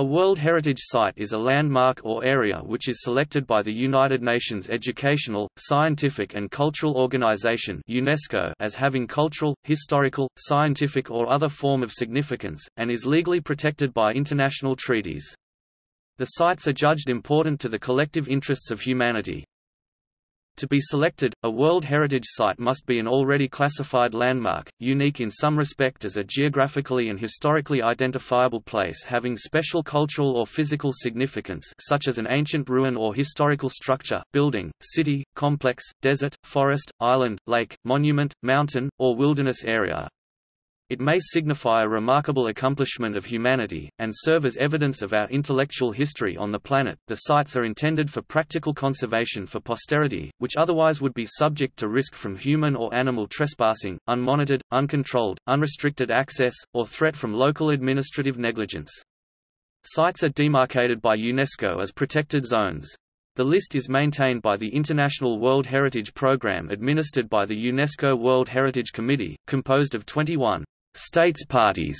A World Heritage Site is a landmark or area which is selected by the United Nations Educational, Scientific and Cultural Organization UNESCO as having cultural, historical, scientific or other form of significance, and is legally protected by international treaties. The sites are judged important to the collective interests of humanity. To be selected, a World Heritage Site must be an already classified landmark, unique in some respect as a geographically and historically identifiable place having special cultural or physical significance such as an ancient ruin or historical structure, building, city, complex, desert, forest, island, lake, monument, mountain, or wilderness area. It may signify a remarkable accomplishment of humanity, and serve as evidence of our intellectual history on the planet. The sites are intended for practical conservation for posterity, which otherwise would be subject to risk from human or animal trespassing, unmonitored, uncontrolled, unrestricted access, or threat from local administrative negligence. Sites are demarcated by UNESCO as protected zones. The list is maintained by the International World Heritage Programme administered by the UNESCO World Heritage Committee, composed of 21 states parties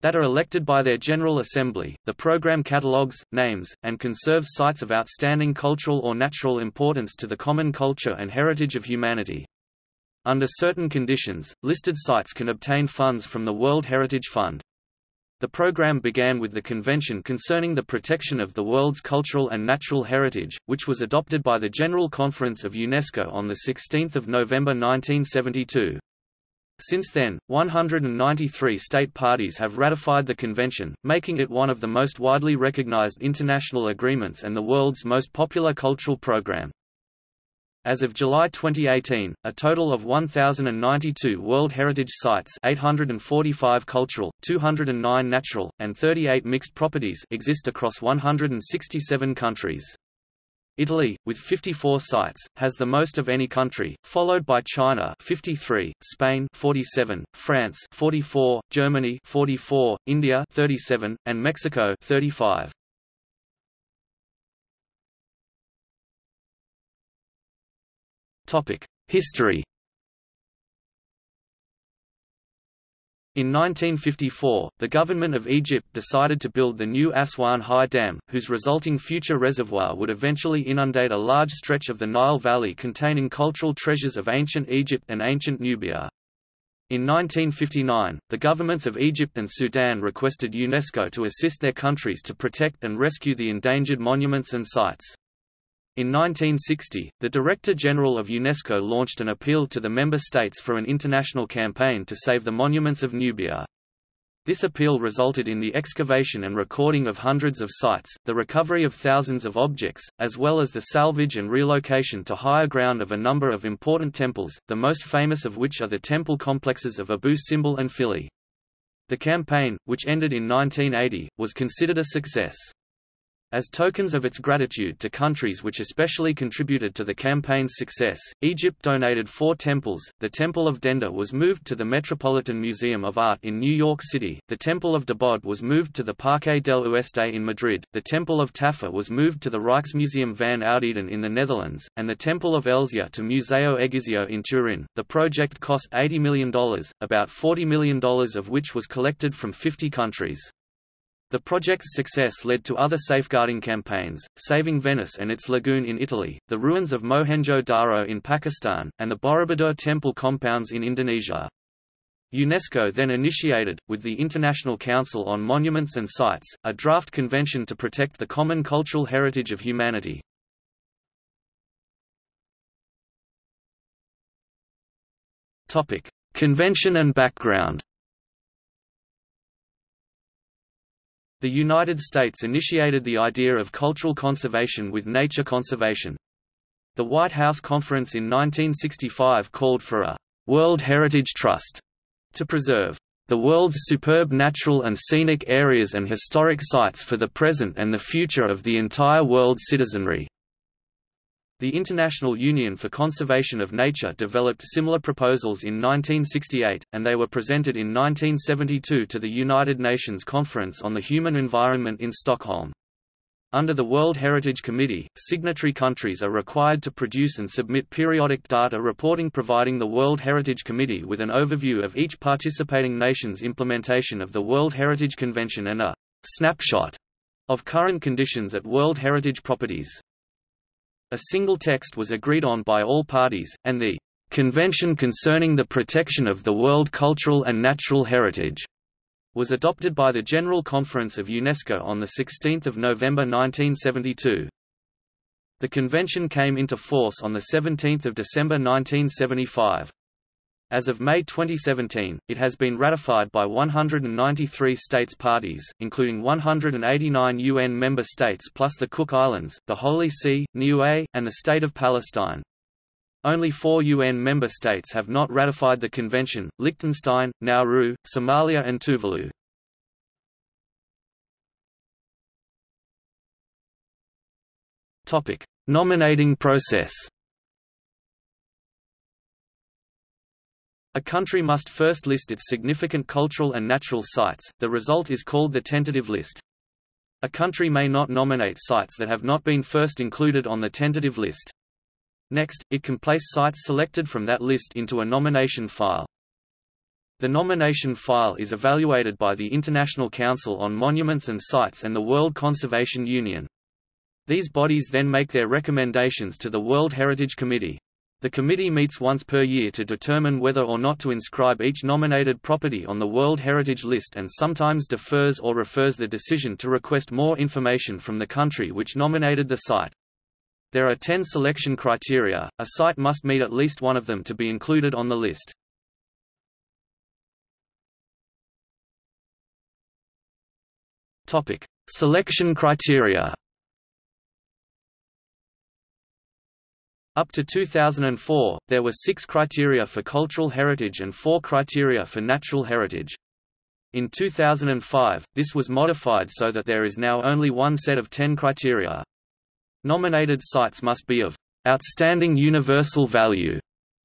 that are elected by their General Assembly. The program catalogues, names, and conserves sites of outstanding cultural or natural importance to the common culture and heritage of humanity. Under certain conditions, listed sites can obtain funds from the World Heritage Fund. The program began with the Convention Concerning the Protection of the World's Cultural and Natural Heritage, which was adopted by the General Conference of UNESCO on 16 November 1972. Since then, 193 state parties have ratified the convention, making it one of the most widely recognized international agreements and the world's most popular cultural program. As of July 2018, a total of 1,092 World Heritage Sites 845 cultural, 209 natural, and 38 mixed properties exist across 167 countries. Italy, with 54 sites, has the most of any country, followed by China 53, Spain 47, France 44, Germany 44, India 37, and Mexico 35. Topic: History In 1954, the government of Egypt decided to build the new Aswan High Dam, whose resulting future reservoir would eventually inundate a large stretch of the Nile Valley containing cultural treasures of ancient Egypt and ancient Nubia. In 1959, the governments of Egypt and Sudan requested UNESCO to assist their countries to protect and rescue the endangered monuments and sites. In 1960, the Director General of UNESCO launched an appeal to the member states for an international campaign to save the monuments of Nubia. This appeal resulted in the excavation and recording of hundreds of sites, the recovery of thousands of objects, as well as the salvage and relocation to higher ground of a number of important temples, the most famous of which are the temple complexes of Abu Simbel and Philae. The campaign, which ended in 1980, was considered a success. As tokens of its gratitude to countries which especially contributed to the campaign's success, Egypt donated four temples. The Temple of Dendur was moved to the Metropolitan Museum of Art in New York City, the Temple of Debod was moved to the Parque del Oeste in Madrid, the Temple of Taffeh was moved to the Rijksmuseum van Oudheden in the Netherlands, and the Temple of Ellesyia to Museo Egizio in Turin. The project cost $80 million, about $40 million of which was collected from 50 countries. The project's success led to other safeguarding campaigns, saving Venice and its lagoon in Italy, the ruins of Mohenjo-Daro in Pakistan, and the Borobudur temple compounds in Indonesia. UNESCO then initiated, with the International Council on Monuments and Sites, a draft convention to protect the common cultural heritage of humanity. Convention and background The United States initiated the idea of cultural conservation with nature conservation. The White House Conference in 1965 called for a World Heritage Trust to preserve the world's superb natural and scenic areas and historic sites for the present and the future of the entire world's citizenry. The International Union for Conservation of Nature developed similar proposals in 1968, and they were presented in 1972 to the United Nations Conference on the Human Environment in Stockholm. Under the World Heritage Committee, signatory countries are required to produce and submit periodic data reporting providing the World Heritage Committee with an overview of each participating nation's implementation of the World Heritage Convention and a snapshot of current conditions at World Heritage Properties. A single text was agreed on by all parties, and the Convention Concerning the Protection of the World Cultural and Natural Heritage was adopted by the General Conference of UNESCO on 16 November 1972. The convention came into force on 17 December 1975. As of May 2017, it has been ratified by 193 states parties, including 189 UN member states plus the Cook Islands, the Holy See, Niue, and the State of Palestine. Only four UN member states have not ratified the convention, Liechtenstein, Nauru, Somalia and Tuvalu. Nominating process A country must first list its significant cultural and natural sites, the result is called the tentative list. A country may not nominate sites that have not been first included on the tentative list. Next, it can place sites selected from that list into a nomination file. The nomination file is evaluated by the International Council on Monuments and Sites and the World Conservation Union. These bodies then make their recommendations to the World Heritage Committee. The committee meets once per year to determine whether or not to inscribe each nominated property on the World Heritage List and sometimes defers or refers the decision to request more information from the country which nominated the site. There are ten selection criteria, a site must meet at least one of them to be included on the list. Selection criteria Up to 2004, there were six criteria for cultural heritage and four criteria for natural heritage. In 2005, this was modified so that there is now only one set of ten criteria. Nominated sites must be of outstanding universal value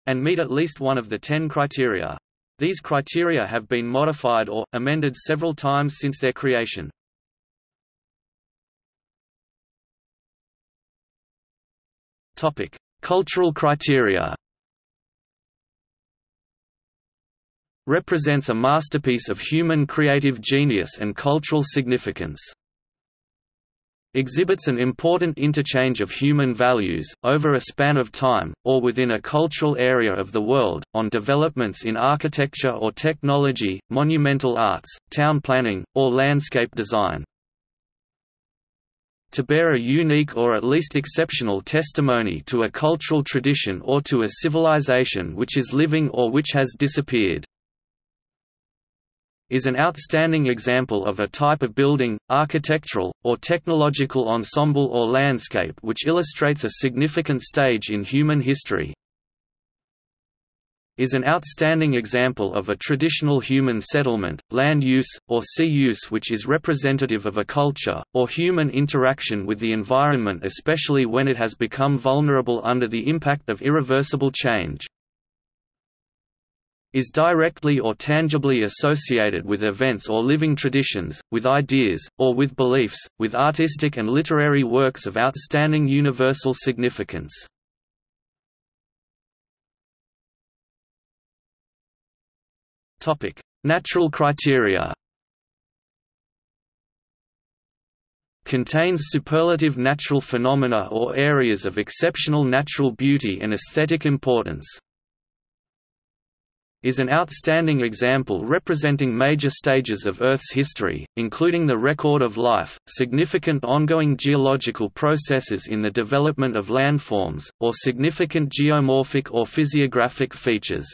and meet at least one of the ten criteria. These criteria have been modified or, amended several times since their creation. Topic: Cultural criteria represents a masterpiece of human creative genius and cultural significance. Exhibits an important interchange of human values, over a span of time, or within a cultural area of the world, on developments in architecture or technology, monumental arts, town planning, or landscape design to bear a unique or at least exceptional testimony to a cultural tradition or to a civilization which is living or which has disappeared is an outstanding example of a type of building, architectural, or technological ensemble or landscape which illustrates a significant stage in human history is an outstanding example of a traditional human settlement, land use, or sea use which is representative of a culture, or human interaction with the environment especially when it has become vulnerable under the impact of irreversible change is directly or tangibly associated with events or living traditions, with ideas, or with beliefs, with artistic and literary works of outstanding universal significance. Topic: Natural criteria. Contains superlative natural phenomena or areas of exceptional natural beauty and aesthetic importance. Is an outstanding example representing major stages of Earth's history, including the record of life, significant ongoing geological processes in the development of landforms, or significant geomorphic or physiographic features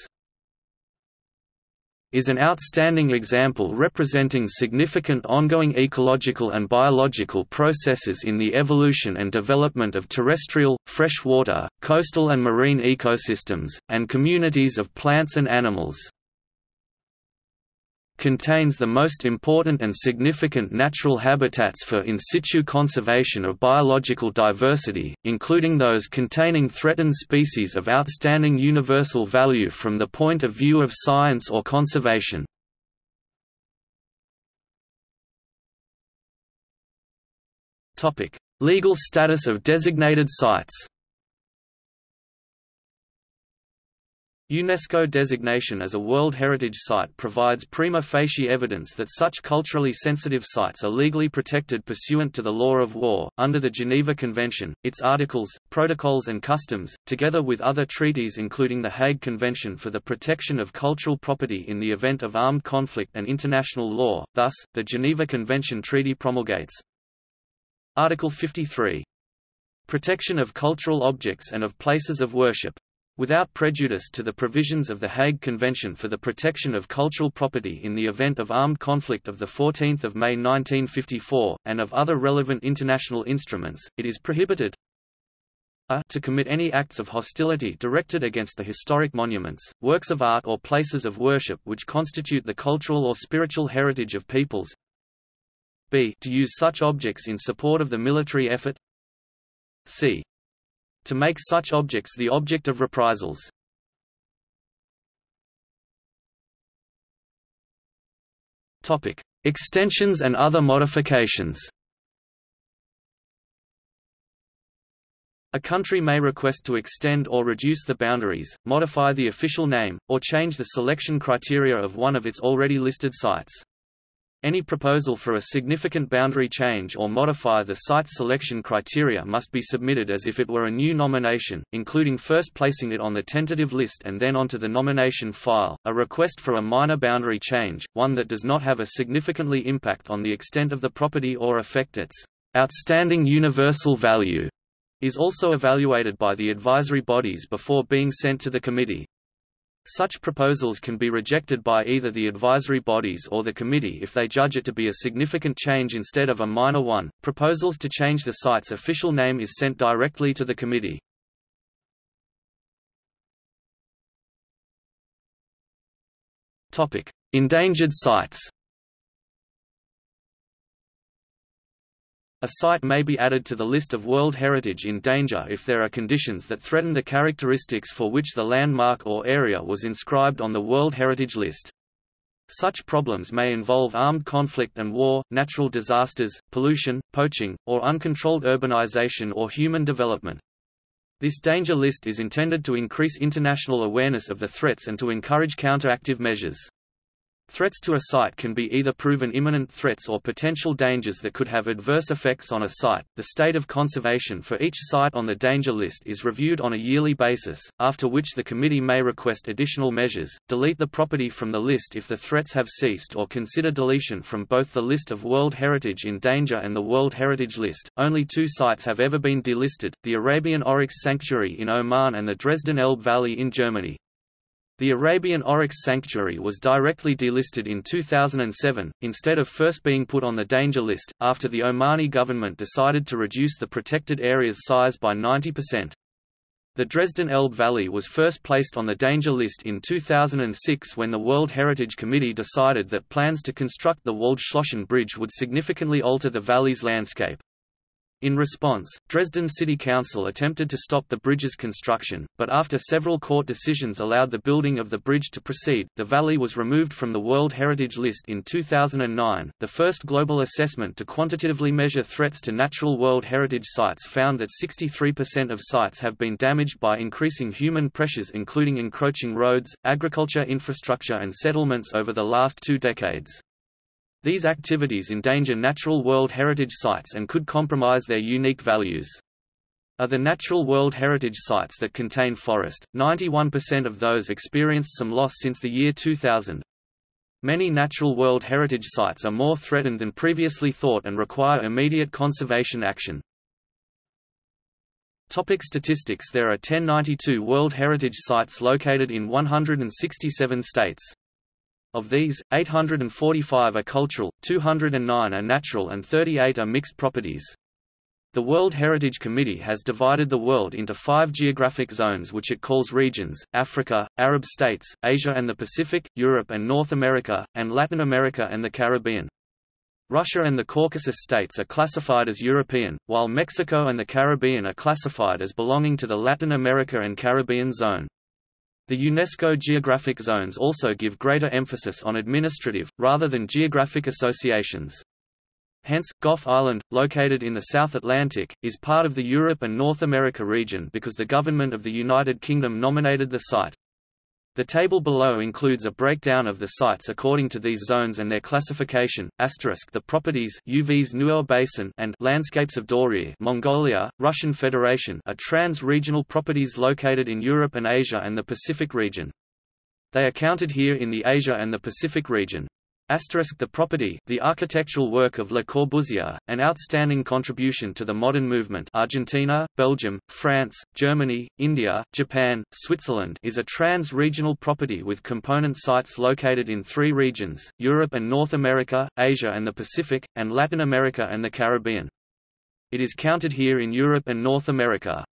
is an outstanding example representing significant ongoing ecological and biological processes in the evolution and development of terrestrial, freshwater, coastal and marine ecosystems, and communities of plants and animals contains the most important and significant natural habitats for in situ conservation of biological diversity, including those containing threatened species of outstanding universal value from the point of view of science or conservation. Legal status of designated sites UNESCO designation as a World Heritage Site provides prima facie evidence that such culturally sensitive sites are legally protected pursuant to the law of war. Under the Geneva Convention, its articles, protocols, and customs, together with other treaties including the Hague Convention for the Protection of Cultural Property in the event of armed conflict and international law, thus, the Geneva Convention Treaty promulgates Article 53 Protection of cultural objects and of places of worship without prejudice to the provisions of the Hague Convention for the Protection of Cultural Property in the event of armed conflict of 14 May 1954, and of other relevant international instruments, it is prohibited a to commit any acts of hostility directed against the historic monuments, works of art or places of worship which constitute the cultural or spiritual heritage of peoples b to use such objects in support of the military effort c to make such objects the object of reprisals. Topic: Extensions and other modifications. A country may request to extend or reduce the boundaries, modify the official name, or change the selection criteria of one of its already listed sites. Any proposal for a significant boundary change or modify the site's selection criteria must be submitted as if it were a new nomination, including first placing it on the tentative list and then onto the nomination file. A request for a minor boundary change, one that does not have a significantly impact on the extent of the property or affect its outstanding universal value, is also evaluated by the advisory bodies before being sent to the committee. Such proposals can be rejected by either the advisory bodies or the committee if they judge it to be a significant change instead of a minor one. Proposals to change the site's official name is sent directly to the committee. Topic: Endangered sites. A site may be added to the list of World Heritage in danger if there are conditions that threaten the characteristics for which the landmark or area was inscribed on the World Heritage List. Such problems may involve armed conflict and war, natural disasters, pollution, poaching, or uncontrolled urbanization or human development. This danger list is intended to increase international awareness of the threats and to encourage counteractive measures. Threats to a site can be either proven imminent threats or potential dangers that could have adverse effects on a site. The state of conservation for each site on the danger list is reviewed on a yearly basis, after which the committee may request additional measures, delete the property from the list if the threats have ceased, or consider deletion from both the list of World Heritage in danger and the World Heritage List. Only two sites have ever been delisted the Arabian Oryx Sanctuary in Oman and the Dresden Elbe Valley in Germany. The Arabian Oryx Sanctuary was directly delisted in 2007, instead of first being put on the danger list, after the Omani government decided to reduce the protected area's size by 90%. The Dresden Elbe Valley was first placed on the danger list in 2006 when the World Heritage Committee decided that plans to construct the Waldschlösschen Bridge would significantly alter the valley's landscape. In response, Dresden City Council attempted to stop the bridge's construction, but after several court decisions allowed the building of the bridge to proceed, the valley was removed from the World Heritage List in 2009. The first global assessment to quantitatively measure threats to natural World Heritage sites found that 63% of sites have been damaged by increasing human pressures, including encroaching roads, agriculture infrastructure, and settlements over the last two decades. These activities endanger natural World Heritage Sites and could compromise their unique values. Of the natural World Heritage Sites that contain forest, 91% of those experienced some loss since the year 2000. Many natural World Heritage Sites are more threatened than previously thought and require immediate conservation action. Topic statistics There are 1092 World Heritage Sites located in 167 states. Of these, 845 are cultural, 209 are natural and 38 are mixed properties. The World Heritage Committee has divided the world into five geographic zones which it calls regions, Africa, Arab states, Asia and the Pacific, Europe and North America, and Latin America and the Caribbean. Russia and the Caucasus states are classified as European, while Mexico and the Caribbean are classified as belonging to the Latin America and Caribbean zone. The UNESCO geographic zones also give greater emphasis on administrative, rather than geographic associations. Hence, Gough Island, located in the South Atlantic, is part of the Europe and North America region because the government of the United Kingdom nominated the site. The table below includes a breakdown of the sites according to these zones and their classification. Asterisk the properties Uvs Nuur Basin and Landscapes of Dore, Mongolia, Russian Federation are trans-regional properties located in Europe and Asia and the Pacific region. They are counted here in the Asia and the Pacific region. Asterisk the property, the architectural work of Le Corbusier, an outstanding contribution to the modern movement Argentina, Belgium, France, Germany, India, Japan, Switzerland is a trans-regional property with component sites located in three regions, Europe and North America, Asia and the Pacific, and Latin America and the Caribbean. It is counted here in Europe and North America.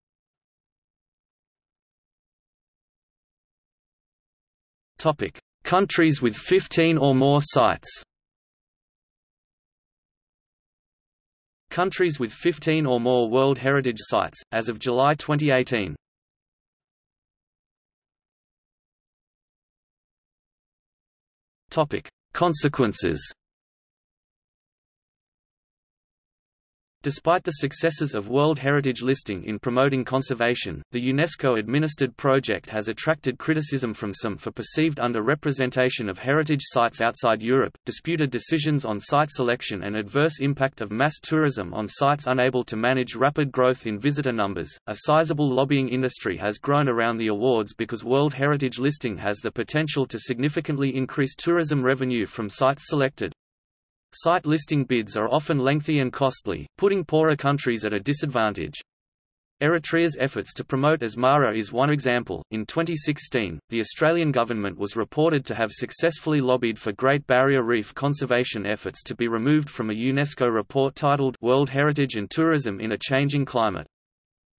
Topic. Countries with 15 or more sites. Countries with 15 or more World Heritage Sites, as of July 2018 Consequences Despite the successes of World Heritage listing in promoting conservation, the UNESCO-administered project has attracted criticism from some for perceived under-representation of heritage sites outside Europe, disputed decisions on site selection and adverse impact of mass tourism on sites unable to manage rapid growth in visitor numbers. A sizable lobbying industry has grown around the awards because World Heritage listing has the potential to significantly increase tourism revenue from sites selected. Site listing bids are often lengthy and costly, putting poorer countries at a disadvantage. Eritrea's efforts to promote Asmara is one example. In 2016, the Australian government was reported to have successfully lobbied for Great Barrier Reef conservation efforts to be removed from a UNESCO report titled World Heritage and Tourism in a Changing Climate.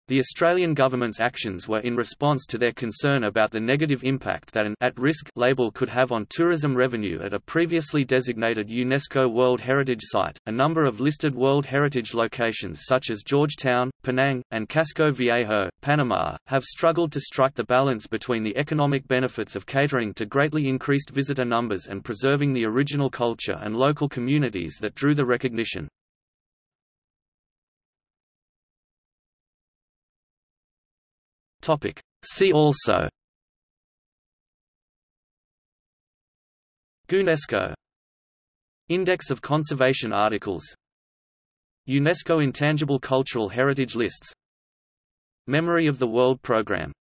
The Australian government's actions were in response to their concern about the negative impact that an at-risk label could have on tourism revenue at a previously designated UNESCO World Heritage Site. A number of listed World Heritage locations such as Georgetown, Penang, and Casco Viejo, Panama, have struggled to strike the balance between the economic benefits of catering to greatly increased visitor numbers and preserving the original culture and local communities that drew the recognition. Topic. See also. UNESCO Index of conservation articles. UNESCO Intangible Cultural Heritage Lists. Memory of the World Programme